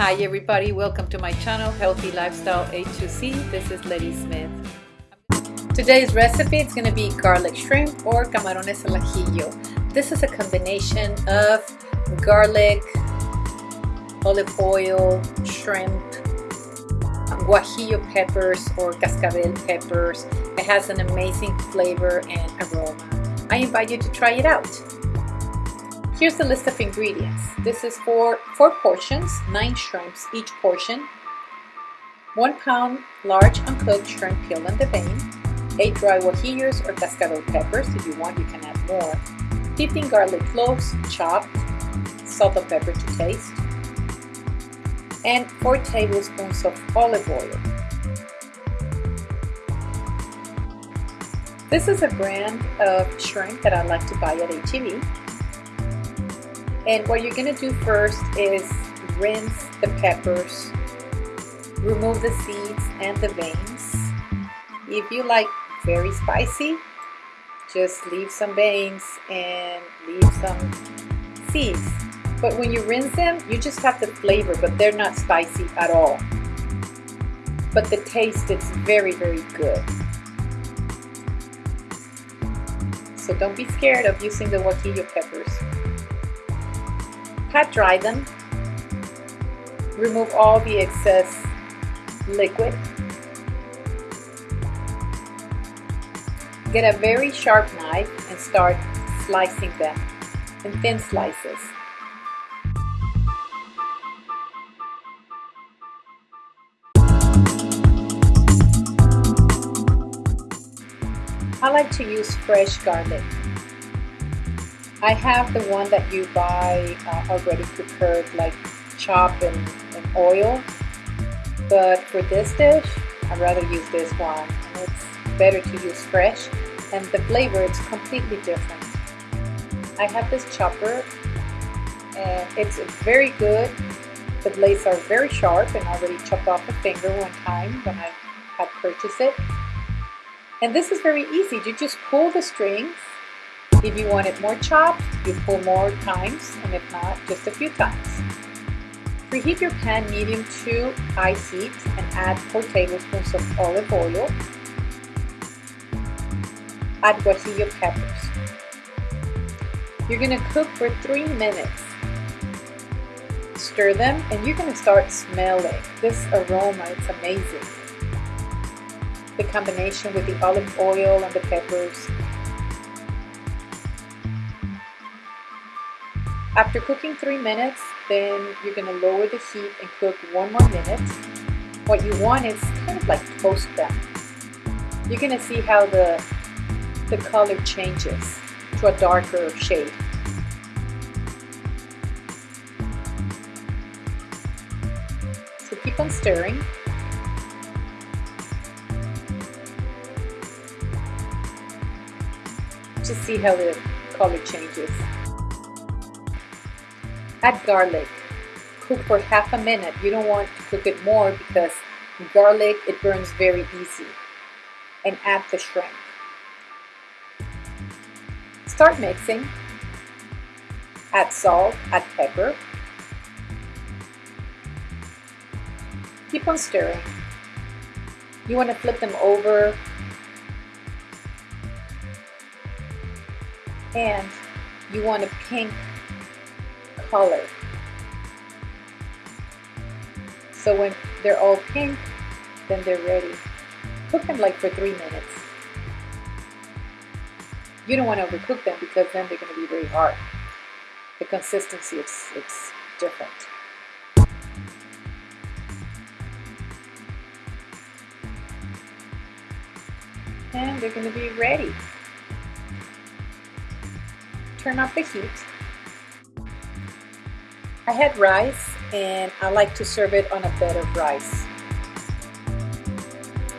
Hi everybody, welcome to my channel Healthy Lifestyle A2C. This is Letty Smith. Today's recipe is going to be garlic shrimp or camarones al ajillo. This is a combination of garlic, olive oil, shrimp, guajillo peppers or cascabel peppers. It has an amazing flavor and aroma. I invite you to try it out. Here's the list of ingredients. This is for four portions, nine shrimps each portion, one pound large uncooked shrimp peeled and the vein, eight dry guajillos or cascabel peppers. If you want, you can add more. 15 garlic cloves chopped, salt and pepper to taste, and four tablespoons of olive oil. This is a brand of shrimp that I like to buy at HEB. And what you're gonna do first is rinse the peppers, remove the seeds and the veins. If you like very spicy, just leave some veins and leave some seeds. But when you rinse them, you just have the flavor, but they're not spicy at all. But the taste is very, very good. So don't be scared of using the guajillo peppers pat dry them, remove all the excess liquid, get a very sharp knife and start slicing them in thin slices. I like to use fresh garlic. I have the one that you buy uh, already prepared, like chop and, and oil. But for this dish, I'd rather use this one. And it's better to use fresh. And the flavor is completely different. I have this chopper and it's very good. The blades are very sharp and I already chopped off a finger one time when I had purchased it. And this is very easy. You just pull the strings if you want it more chopped, you pull more times, and if not, just a few times. Preheat your pan medium to high heat and add 4 tablespoons of olive oil. Add guajillo peppers. You're going to cook for 3 minutes. Stir them and you're going to start smelling. This aroma, it's amazing. The combination with the olive oil and the peppers After cooking three minutes, then you're gonna lower the heat and cook one more minute. What you want is kind of like toast them. You're gonna see how the, the color changes to a darker shade. So keep on stirring. Just see how the color changes. Add garlic. Cook for half a minute. You don't want to cook it more because garlic, it burns very easy. And add the shrimp. Start mixing. Add salt, add pepper. Keep on stirring. You want to flip them over and you want a pink color. So when they're all pink, then they're ready. Cook them like for three minutes. You don't want to overcook them because then they're going to be very hard. The consistency is it's different. And they're going to be ready. Turn off the heat I had rice and I like to serve it on a bed of rice.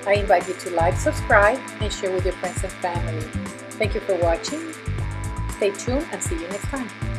I invite you to like, subscribe, and share with your friends and family. Thank you for watching. Stay tuned and see you next time.